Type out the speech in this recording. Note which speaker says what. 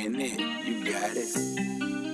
Speaker 1: playing it. You got it.